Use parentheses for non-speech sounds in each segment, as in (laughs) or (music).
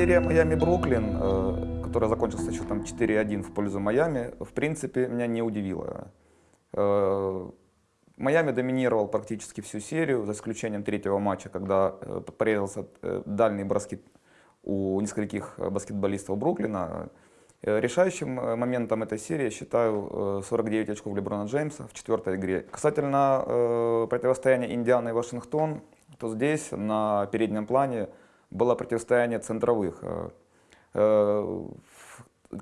Серия Майами-Бруклин, э, которая закончилась со счетом 4-1 в пользу Майами, в принципе, меня не удивила. Э, Майами доминировал практически всю серию, за исключением третьего матча, когда э, порезался дальний броски у нескольких баскетболистов Бруклина. Решающим моментом этой серии я считаю 49 очков Леброна Джеймса в четвертой игре. Касательно противостояния Индианы и Вашингтон, то здесь на переднем плане было противостояние центровых. Э, э,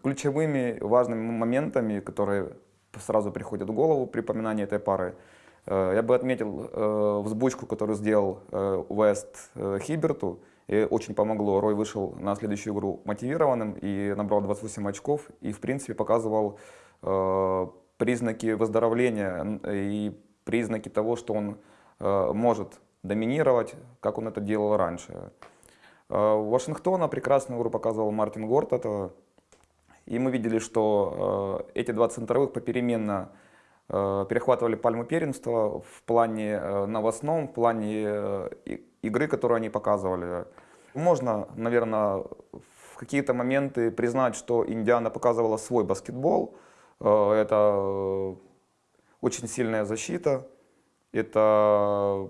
ключевыми важными моментами, которые сразу приходят в голову при упоминании этой пары, э, я бы отметил взбучку, которую сделал Вест Хиберту, и очень помогло. Рой вышел на следующую игру мотивированным и набрал 28 очков, и в принципе показывал признаки выздоровления и признаки того, что он может доминировать, как он это делал раньше. Э, Вашингтона прекрасную игру показывал Мартин Гортата. И мы видели, что э, эти два центровых попеременно э, перехватывали пальму первенства в плане новостном, в плане игры, которую они показывали. Можно, наверное, в какие-то моменты признать, что Индиана показывала свой баскетбол. Это очень сильная защита, это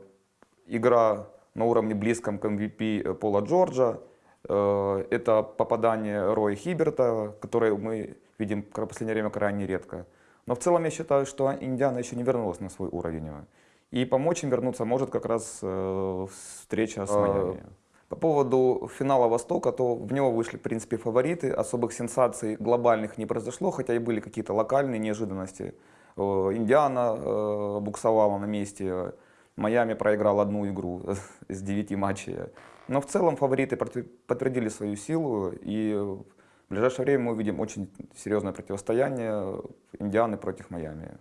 игра на уровне близком к MVP э, Пола Джорджа. Э, это попадание Роя Хиберта, которое мы видим в последнее время крайне редко. Но в целом я считаю, что Индиана еще не вернулась на свой уровень. И помочь им вернуться может как раз э, встреча с Майами. По поводу финала Востока, то в него вышли, в принципе, фавориты. Особых сенсаций глобальных не произошло, хотя и были какие-то локальные неожиданности. Индиана буксовала на месте, Майами проиграл одну игру (laughs) из девяти матчей. Но в целом фавориты подтвердили свою силу, и в ближайшее время мы увидим очень серьезное противостояние Индианы против Майами.